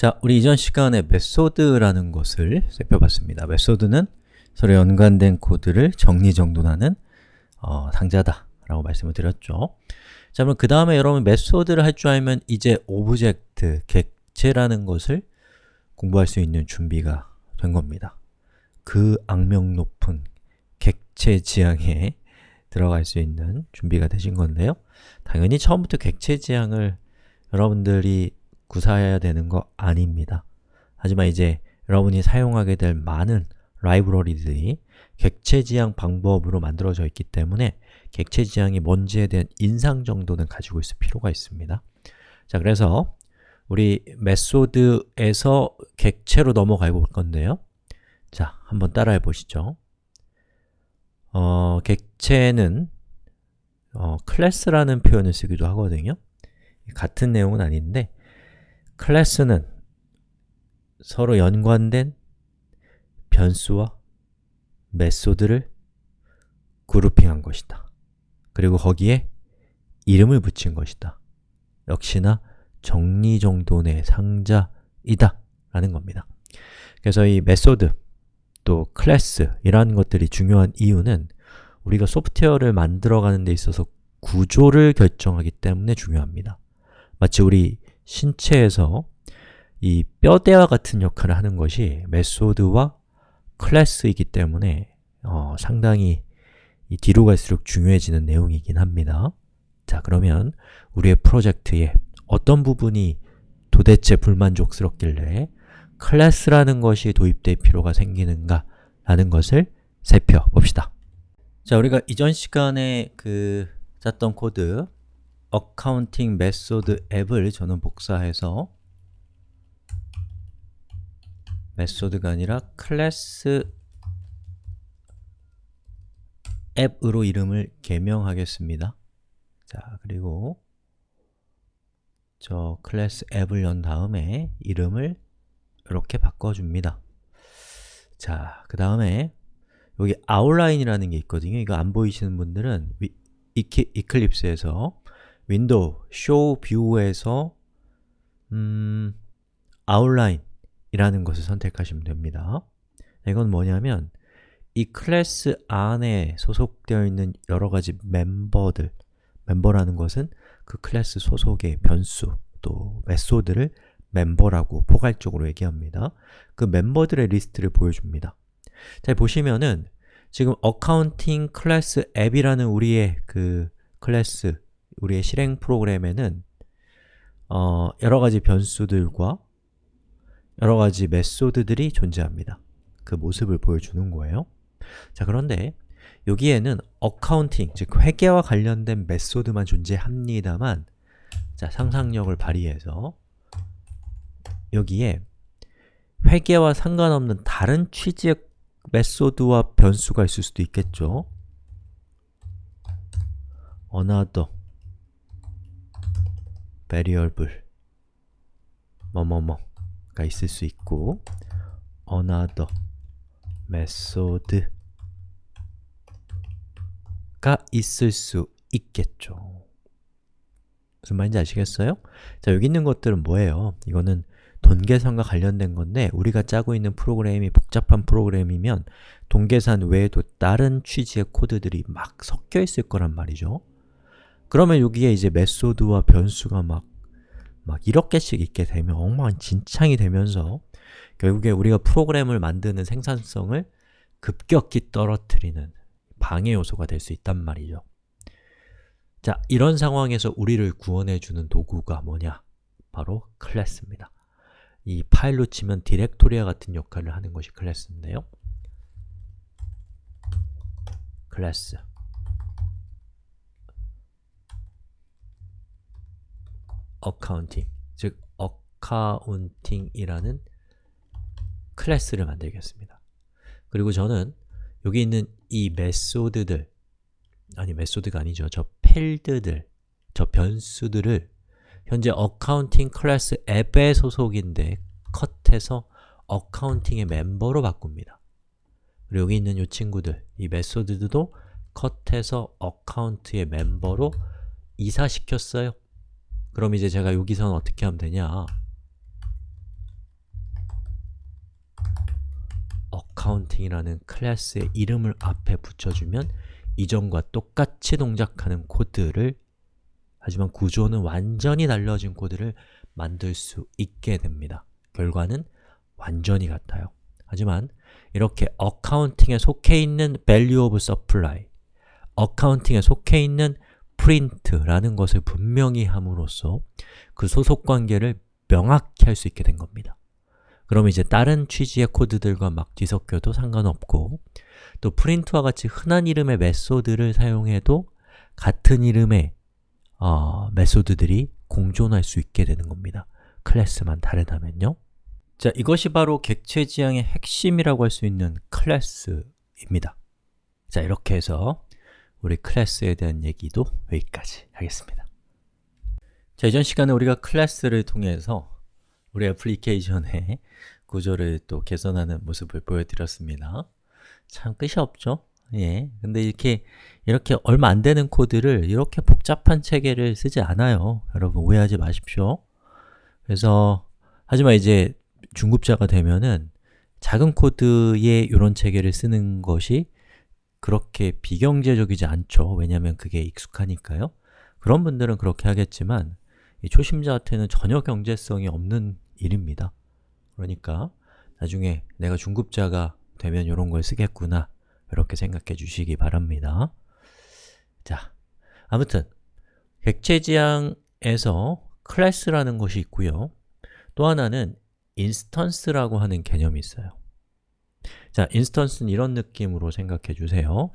자, 우리 이전 시간에 method라는 것을 살펴봤습니다. method는 서로 연관된 코드를 정리정돈하는 어, 상자다 라고 말씀을 드렸죠. 자, 그럼 그 다음에 여러분 method를 할 줄 알면 이제 object, 객체라는 것을 공부할 수 있는 준비가 된 겁니다. 그 악명 높은 객체 지향에 들어갈 수 있는 준비가 되신 건데요. 당연히 처음부터 객체 지향을 여러분들이 구사해야 되는 거 아닙니다. 하지만 이제 여러분이 사용하게 될 많은 라이브러리들이 객체 지향 방법으로 만들어져 있기 때문에 객체 지향이 뭔지에 대한 인상 정도는 가지고 있을 필요가 있습니다. 자, 그래서 우리 메소드에서 객체로 넘어가 볼 건데요. 자, 한번 따라해 보시죠. 어, 객체는 어, 클래스라는 표현을 쓰기도 하거든요. 같은 내용은 아닌데 클래스는 서로 연관된 변수와 메소드를 그룹핑한 것이다. 그리고 거기에 이름을 붙인 것이다. 역시나 정리정돈의 상자이다 라는 겁니다. 그래서 이 method, 또 클래스 이런 것들이 중요한 이유는 우리가 소프트웨어를 만들어가는 데 있어서 구조를 결정하기 때문에 중요합니다. 마치 우리 신체에서 이 뼈대와 같은 역할을 하는 것이 method와 클래스이기 때문에 어, 상당히 뒤로 갈수록 중요해지는 내용이긴 합니다. 자, 그러면 우리의 프로젝트에 어떤 부분이 도대체 불만족스럽길래 클래스라는 것이 도입될 필요가 생기는가 라는 것을 살펴봅시다. 자, 우리가 이전 시간에 그 짰던 코드 accounting method app을 저는 복사해서 method가 아니라 class app으로 이름을 개명하겠습니다. 자, 그리고 저 class app을 연 다음에 이름을 이렇게 바꿔줍니다. 자, 그 다음에 여기 outline이라는 게 있거든요. 이거 안 보이시는 분들은 위, 이키, Eclipse에서 Window, Show View에서 음, outline이라는 것을 선택하시면 됩니다. 이건 뭐냐면 이 클래스 안에 소속되어 있는 여러 가지 멤버들 멤버라는 것은 그 클래스 소속의 변수 또 method를 멤버라고 포괄적으로 얘기합니다. 그 멤버들의 리스트를 보여줍니다. 자, 보시면은 지금 accounting class app이라는 우리의 그 클래스, 우리의 실행 프로그램에는 어, 여러 가지 변수들과 여러 가지 method들이 존재합니다. 그 모습을 보여주는 거예요. 자, 그런데 여기에는 accounting, 즉 회계와 관련된 method만 존재합니다만 자, 상상력을 발휘해서 여기에 회계와 상관없는 다른 취지의 method와 변수가 있을 수도 있겠죠. another variable 뭐뭐뭐가 있을 수 있고 another method가 있을 수 있겠죠. 무슨 말인지 아시겠어요? 자, 여기 있는 것들은 뭐예요? 이거는 돈계산과 관련된 건데 우리가 짜고 있는 프로그램이 복잡한 프로그램이면 돈계산 외에도 다른 취지의 코드들이 막 섞여 있을 거란 말이죠. 그러면 여기에 이제 method와 변수가 막, 막 1억 개씩 있게 되면 엉망진창이 되면서 결국에 우리가 프로그램을 만드는 생산성을 급격히 떨어뜨리는 방해 요소가 될 수 있단 말이죠. 자, 이런 상황에서 우리를 구원해주는 도구가 뭐냐? 바로 클래스입니다. 이 파일로 치면 디렉토리와 같은 역할을 하는 것이 클래스인데요. class accounting, 즉 accounting이라는 클래스를 만들겠습니다. 그리고 저는 여기 있는 이 method들 아니 method가 아니죠. 저 필드들, 저 변수들을 현재 accounting class app의 소속인데 cut해서 accounting의 멤버로 바꿉니다. 그리고 여기 있는 이 친구들, 이 method들도 cut해서 account의 멤버로 이사시켰어요. 그럼 이제 제가 여기서는 어떻게 하면 되냐 accounting이라는 클래스의 이름을 앞에 붙여주면 이전과 똑같이 동작하는 코드를 하지만 구조는 완전히 달라진 코드를 만들 수 있게 됩니다. 결과는 완전히 같아요. 하지만 이렇게 어카운팅에 속해 있는 value of supply, 어카운팅에 속해 있는 print라는 것을 분명히 함으로써 그 소속 관계를 명확히 할 수 있게 된 겁니다. 그럼 이제 다른 취지의 코드들과 막 뒤섞여도 상관없고 또 print와 같이 흔한 이름의 method를 사용해도 같은 이름의 어, method들이 공존할 수 있게 되는 겁니다. 클래스만 다르다면요. 자, 이것이 바로 객체 지향의 핵심이라고 할 수 있는 클래스입니다. 자, 이렇게 해서 우리 클래스에 대한 얘기도 여기까지 하겠습니다. 자, 이전 시간에 우리가 클래스를 통해서 우리 애플리케이션의 구조를 또 개선하는 모습을 보여드렸습니다. 참 끝이 없죠? 예. 근데 이렇게 이렇게 얼마 안 되는 코드를 이렇게 복잡한 체계를 쓰지 않아요. 여러분 오해하지 마십시오. 그래서 하지만 이제 중급자가 되면은 작은 코드에 이런 체계를 쓰는 것이 그렇게 비경제적이지 않죠. 왜냐하면 그게 익숙하니까요. 그런 분들은 그렇게 하겠지만 초심자한테는 전혀 경제성이 없는 일입니다. 그러니까 나중에 내가 중급자가 되면 이런 걸 쓰겠구나 이렇게 생각해 주시기 바랍니다. 자, 아무튼 객체지향에서 클래스라는 것이 있고요. 또 하나는 instance라고 하는 개념이 있어요. 자, instance는 이런 느낌으로 생각해 주세요.